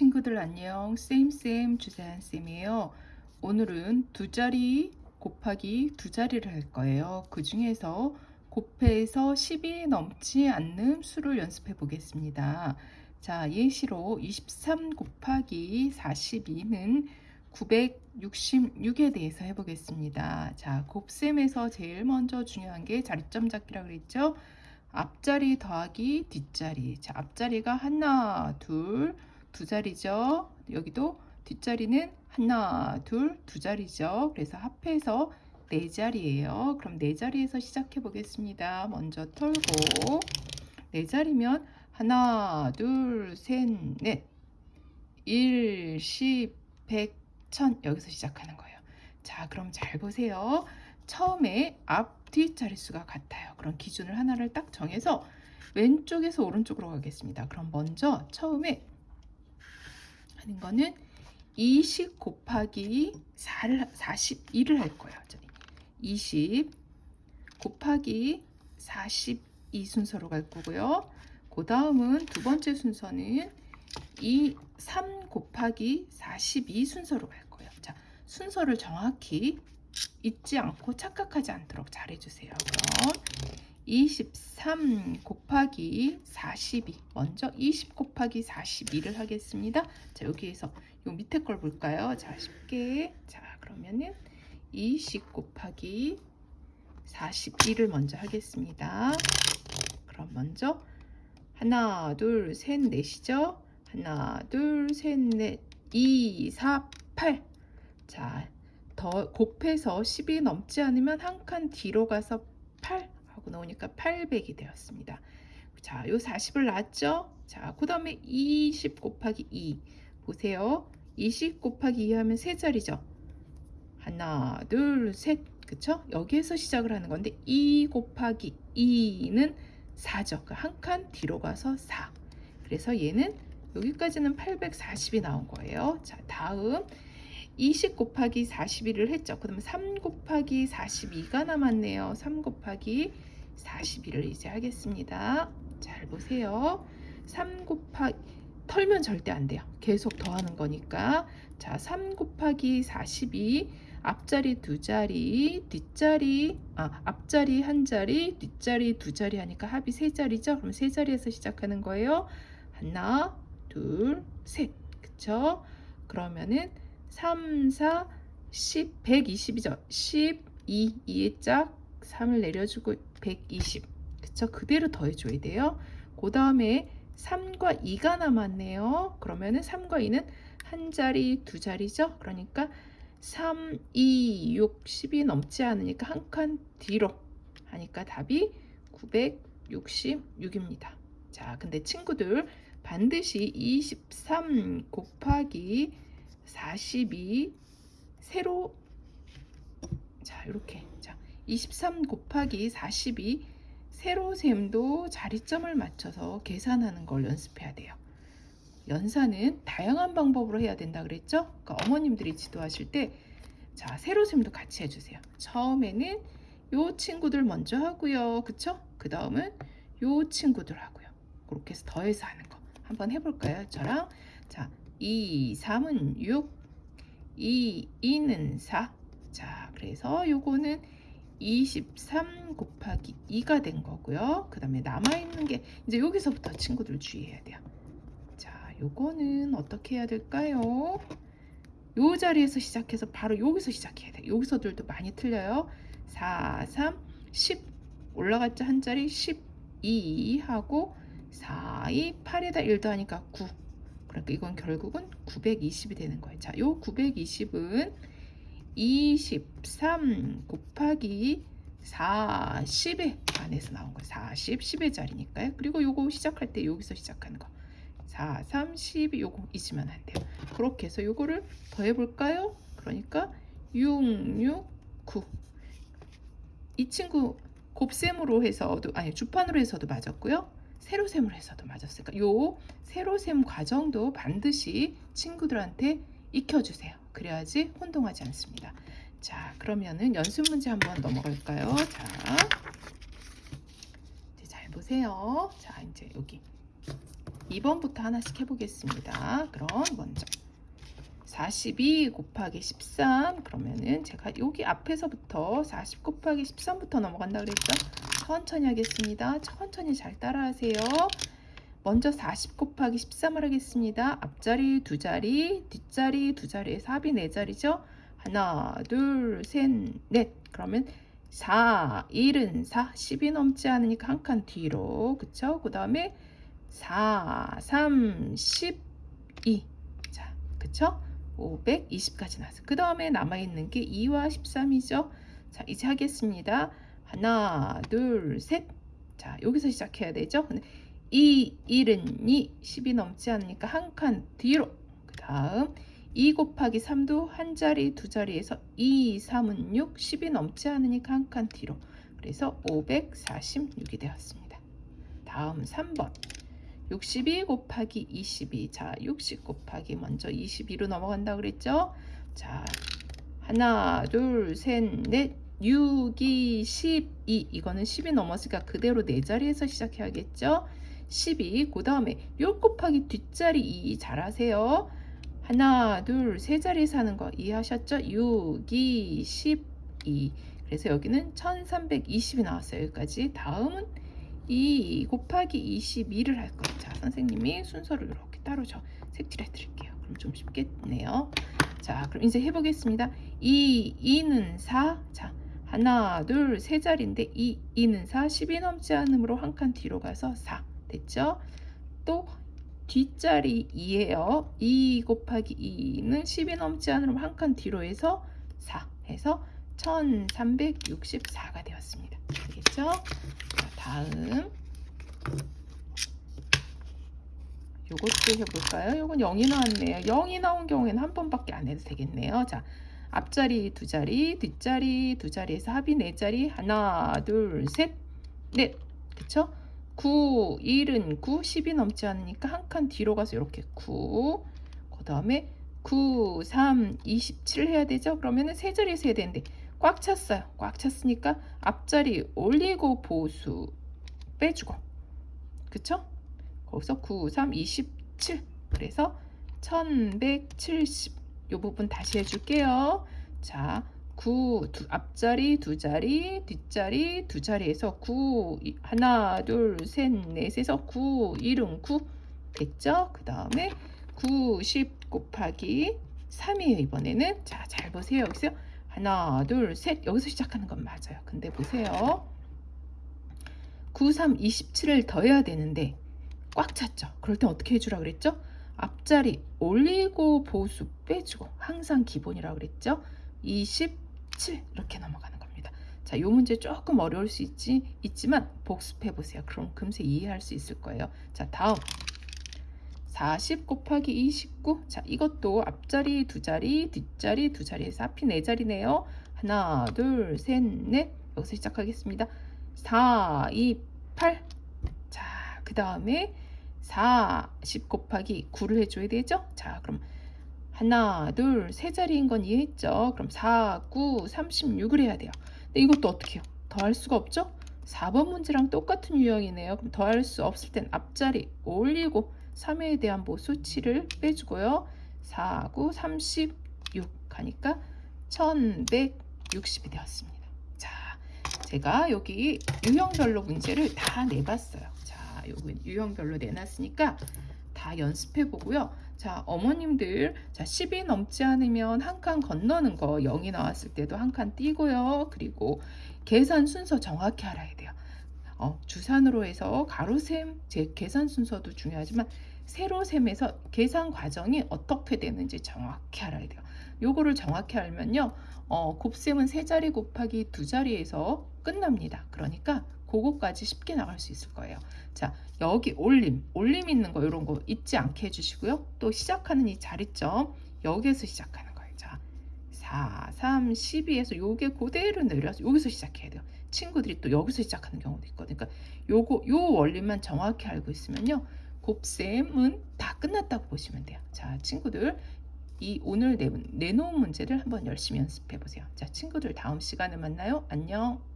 친구들 안녕. 쌤쌤 주세한쌤이에요. 오늘은 두 자리 곱하기 두 자리를 할 거예요. 그 중에서 곱해서 10이 넘지 않는 수를 연습해 보겠습니다. 자 예시로 23 곱하기 42는 966에 대해서 해보겠습니다. 자 곱셈에서 제일 먼저 중요한 게 자리점 잡기라 그랬죠? 앞자리 더하기 뒷자리. 자, 앞자리가 하나, 둘, 두 자리죠. 여기도 뒷자리는 하나, 둘, 두 자리죠. 그래서 합해서 네 자리예요. 그럼 네 자리에서 시작해 보겠습니다. 먼저 털고 네 자리면 하나, 둘, 셋, 넷, 일, 십, 백, 천 여기서 시작하는 거예요. 자, 그럼 잘 보세요. 처음에 앞, 뒷 자릿수가 같아요. 그럼 기준을 하나를 딱 정해서 왼쪽에서 오른쪽으로 가겠습니다. 그럼 먼저 처음에 하는 거는 20 곱하기 4를, 42를 할 거예요. 20 곱하기 42 순서로 갈 거고요. 그 다음은 두 번째 순서는 이 3 곱하기 42 순서로 갈 거예요. 자, 순서를 정확히 잊지 않고 착각하지 않도록 잘해주세요. 그럼 23 곱하기 42 먼저 20 곱하기 42를 하겠습니다. 자 여기에서 요 밑에 걸 볼까요? 자 쉽게 자 그러면은 20 곱하기 42를 먼저 하겠습니다. 그럼 먼저 하나 둘셋 넷이죠? 하나 둘셋 넷 2 4 8자 더 곱해서 10이 넘지 않으면 한 칸 뒤로 가서 8 하고 나오니까 800이 되었습니다. 자, 요 40을 놨죠? 자, 그 다음에 20 곱하기 2 보세요. 20 곱하기 2 하면 세 자리죠. 하나, 둘, 셋. 그쵸? 여기에서 시작을 하는 건데 2 곱하기 2는 4죠. 그한칸 뒤로 가서 4. 그래서 얘는 여기까지는 840이 나온 거예요. 자, 다음 20 곱하기 41을 했죠. 그러면 3 곱하기 42가 남았네요. 3 곱하기 42를 이제 하겠습니다. 잘 보세요. 3 곱하기 털면 절대 안 돼요. 계속 더하는 거니까. 자, 3 곱하기 42 앞자리 두 자리, 뒷자리, 아, 앞자리 한 자리, 뒷자리 두 자리 하니까 합이 세 자리죠? 그럼 세 자리에서 시작하는 거예요. 하나, 둘, 셋. 그쵸? 그러면은 3, 4, 10, 120이죠. 12, 2의 짝, 3을 내려주고 120. 그쵸? 그대로 더해줘야 돼요. 그 다음에 3과 2가 남았네요. 그러면은 3과 2는 한 자리, 두 자리죠. 그러니까 3, 2, 6, 10이 넘지 않으니까 한 칸 뒤로 하니까 답이 966입니다. 자, 근데 친구들 반드시 23 곱하기 42 세로 자 이렇게 자23 곱하기 42 세로셈도 자리점을 맞춰서 계산하는 걸 연습해야 돼요. 연산은 다양한 방법으로 해야 된다 그랬죠? 그러니까 어머님들이 지도하실 때 자, 세로셈도 같이 해주세요. 처음에는 요 친구들 먼저 하고요. 그쵸? 그 다음은 요 친구들 하고요. 그렇게 해서 더해서 하는 거. 한번 해볼까요? 저랑. 자, 2, 3은 6, 2, 2는 4. 자, 그래서 요거는 23 곱하기 2가 된 거고요. 그 다음에 남아있는 게 이제 여기서부터 친구들 주의해야 돼요. 자, 요거는 어떻게 해야 될까요? 요 자리에서 시작해서 바로 여기서 시작해야 돼요. 여기서들도 많이 틀려요. 4, 3, 10 올라갔죠. 한 자리 12 하고 4, 2, 8에다 1도 하니까 9 그러니까 이건 결국은 920이 되는 거예요. 자, 요 920은 23 곱하기 40의 안에서 나온 거예요. 40, 10의 자리니까요. 그리고 요거 시작할 때 여기서 시작하는 거. 4, 3, 12 요거 잊으면 안 돼요. 그렇게 해서 요거를 더해 볼까요? 그러니까 6, 6, 9. 이 친구 곱셈으로 해서도 아니 주판으로 해서도 맞았고요. 세로셈을 해서도 맞았으니까 요 세로셈 과정도 반드시 친구들한테 익혀주세요. 그래야지 혼동하지 않습니다. 자 그러면은 연습 문제 한번 넘어갈까요? 자, 이제 잘 보세요. 자 이제 여기 2번부터 하나씩 해보겠습니다. 그럼 먼저 42 곱하기 13 그러면은 제가 여기 앞에서부터 40 곱하기 13부터 넘어간다 그랬죠? 천천히 하겠습니다. 천천히 잘 따라하세요. 먼저 40 곱하기 13을 하겠습니다. 앞자리 두 자리, 뒷자리 두 자리에서 합이 네 자리죠? 하나, 둘, 셋, 넷. 그러면 4, 1은 4, 10이 넘지 않으니까 한 칸 뒤로. 그쵸? 그 다음에 4, 3, 12. 자, 그쵸? 520까지 나왔어요. 그 다음에 남아있는 게 2와 13이죠. 자, 이제 하겠습니다. 하나, 둘, 셋. 자, 여기서 시작해야 되죠. 근데 2, 1은 2, 10이 넘지 않으니까 한 칸 뒤로. 그 다음 2 곱하기 3도 한 자리, 두 자리에서 2, 3은 6, 10이 넘지 않으니까 한 칸 뒤로. 그래서 546이 되었습니다. 다음 3번. 62 곱하기 22. 자, 60 곱하기 먼저 22로 넘어간다 그랬죠? 자, 하나, 둘, 셋, 넷, 6, 2, 12. 이거는 10이 넘었으니까 그대로 네 자리에서 시작해야겠죠? 12. 그 다음에 6 곱하기 뒷자리 2 잘하세요. 하나, 둘, 세 자리에서 하는 거 이해하셨죠? 6, 2, 12. 그래서 여기는 1320이 나왔어요. 여기까지. 다음은 2 곱하기 22를 할 거예요. 자, 선생님이 순서를 이렇게 따로 저 색칠해 드릴게요. 그럼 좀 쉽겠네요. 자, 그럼 이제 해보겠습니다. 2, 2는 4. 자, 하나, 둘, 세 자리인데 2, 2는 4, 10이 넘지 않으므로 한 칸 뒤로 가서 4. 됐죠? 또 뒷자리 2예요. 2 곱하기 2는 10이 넘지 않으면 한칸 뒤로 해서 4 해서 1364가 되었습니다. 알겠죠? 자, 다음 요것도 해볼까요? 요건 0이 나왔네요. 0이 나온 경우에는 한 번밖에 안 해도 되겠네요. 자, 앞자리 두 자리, 뒷자리 두 자리에서 합이 네 자리. 하나, 둘, 셋, 넷. 그쵸? 9, 1은 9, 10이 넘지 않으니까 한 칸 뒤로 가서 이렇게 9. 그 다음에 9, 3, 27 해야 되죠? 그러면은 세 자리에서 해야 되는데 꽉 찼어요. 꽉 찼으니까 앞자리 올리고 보수 빼주고. 그쵸? 거기서 9, 3, 27. 그래서 1170. 이 부분 다시 해줄게요. 자, 9 두, 앞자리 두 자리 뒷자리 두 자리에서 9 하나 둘 셋 넷에서 9 1은 9 됐죠? 그 다음에 9 10 곱하기 3이에요 이번에는. 자 잘 보세요. 여기서 하나 둘 셋. 여기서 시작하는 건 맞아요. 근데 보세요. 9 3 27을 더해야 되는데 꽉 찼죠? 그럴 땐 어떻게 해주라 그랬죠? 앞자리 올리고 보수 빼주고 항상 기본이라고 그랬죠 20 7 이렇게 넘어가는 겁니다. 자, 이 문제 조금 어려울 수 있지, 있지만 복습해 보세요. 그럼 금세 이해할 수 있을 거예요. 자, 다음 40 곱하기 29. 자, 이것도 앞자리 두 자리, 뒷자리 두 자리에서 앞이 네 자리네요. 하나, 둘, 셋, 넷. 여기서 시작하겠습니다. 4, 2, 8. 자, 그 다음에 40 곱하기 9를 해줘야 되죠? 자, 그럼 하나, 둘, 세 자리인 건 이해했죠? 그럼 4, 9, 36을 해야 돼요. 근데 이것도 어떻게 해요? 더할 수가 없죠? 4번 문제랑 똑같은 유형이네요. 그럼 더할 수 없을 땐 앞자리 올리고 3회에 대한 뭐 수치를 빼주고요. 4, 9, 36 하니까 1160이 되었습니다. 자, 제가 여기 유형별로 문제를 다 내봤어요. 자, 여기 유형별로 내놨으니까 다 연습해 보고요. 자, 어머님들, 자, 10이 넘지 않으면 한 칸 건너는 거 0이 나왔을 때도 한 칸 띄고요. 그리고 계산 순서 정확히 알아야 돼요. 어, 주산으로 해서 가로셈, 제 계산 순서도 중요하지만 세로셈에서 계산 과정이 어떻게 되는지 정확히 알아야 돼요. 요거를 정확히 알면요. 어, 곱셈은 세 자리 곱하기 두 자리에서 끝납니다. 그러니까 그거까지 쉽게 나갈 수 있을 거예요. 자, 여기 올림, 올림 있는 거 이런 거 잊지 않게 해주시고요. 또 시작하는 이 자리점 여기에서 시작하는 거예요. 자, 4, 3, 12에서 요게 그대로 내려서 여기서 시작해야 돼요. 친구들이 또 여기서 시작하는 경우도 있거든요. 그러니까 요거 요 원리만 정확히 알고 있으면요. 곱셈은 다 끝났다고 보시면 돼요. 자, 친구들 이 오늘 내, 내놓은 문제를 한번 열심히 연습해 보세요. 자, 친구들 다음 시간에 만나요. 안녕.